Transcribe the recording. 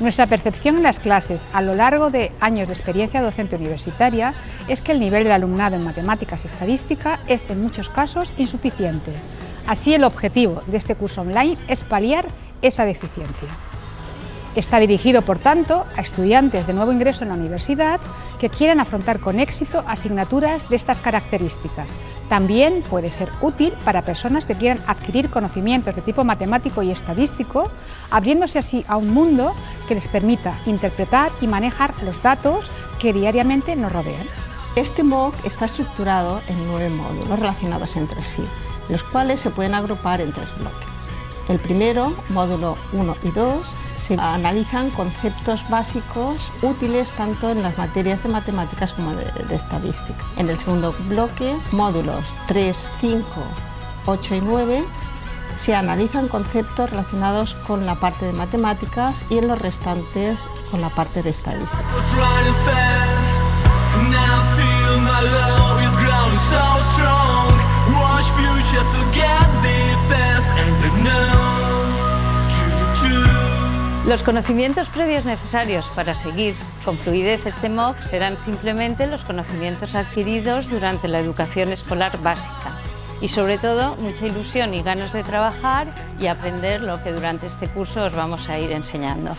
Nuestra percepción en las clases a lo largo de años de experiencia docente universitaria es que el nivel del alumnado en matemáticas y estadística es en muchos casos insuficiente. Así el objetivo de este curso online es paliar esa deficiencia. Está dirigido, por tanto, a estudiantes de nuevo ingreso en la universidad que quieran afrontar con éxito asignaturas de estas características. También puede ser útil para personas que quieran adquirir conocimientos de tipo matemático y estadístico, abriéndose así a un mundo que les permita interpretar y manejar los datos que diariamente nos rodean. Este MOOC está estructurado en nueve módulos relacionados entre sí, los cuales se pueden agrupar en tres bloques. El primero, módulo 1 y 2, se analizan conceptos básicos útiles tanto en las materias de matemáticas como de, estadística. En el segundo bloque, módulos 3, 5, 8 y 9, se analizan conceptos relacionados con la parte de matemáticas y en los restantes con la parte de estadística. Los conocimientos previos necesarios para seguir con fluidez este MOOC serán simplemente los conocimientos adquiridos durante la educación escolar básica y sobre todo mucha ilusión y ganas de trabajar y aprender lo que durante este curso os vamos a ir enseñando.